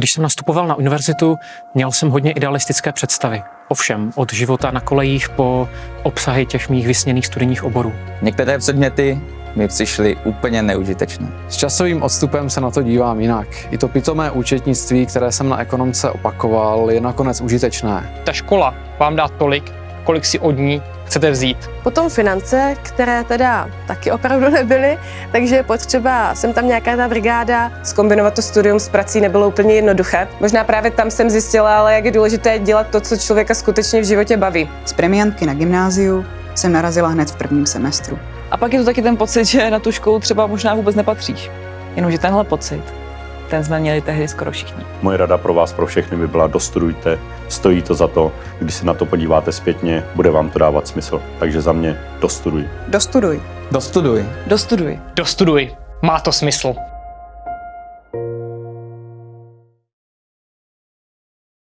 Když jsem nastupoval na univerzitu, měl jsem hodně idealistické představy. Ovšem, od života na kolejích po obsahy těch mých vysněných studijních oborů. Některé předměty mi přišly úplně neužitečné. S časovým odstupem se na to dívám jinak. I to pitomé účetnictví, které jsem na ekonomce opakoval, je nakonec užitečné. Ta škola vám dá tolik, kolik si od ní chcete vzít. Potom finance, které teda taky opravdu nebyly, takže je potřeba, jsem tam nějaká ta brigáda. Skombinovat to studium s prací nebylo úplně jednoduché. Možná právě tam jsem zjistila, ale jak je důležité dělat to, co člověka skutečně v životě baví. Z premiantky na gymnáziu jsem narazila hned v prvním semestru. A pak je to taky ten pocit, že na tu školu třeba možná vůbec nepatříš. Jenomže tenhle pocit, ten jsme měli tehdy skoro všichni. Moje rada pro vás, pro všechny by byla dostudujte, stojí to za to, když se na to podíváte zpětně, bude vám to dávat smysl. Takže za mě dostuduj. Dostuduj. Dostuduj. Dostuduj. Dostuduj. Má to smysl.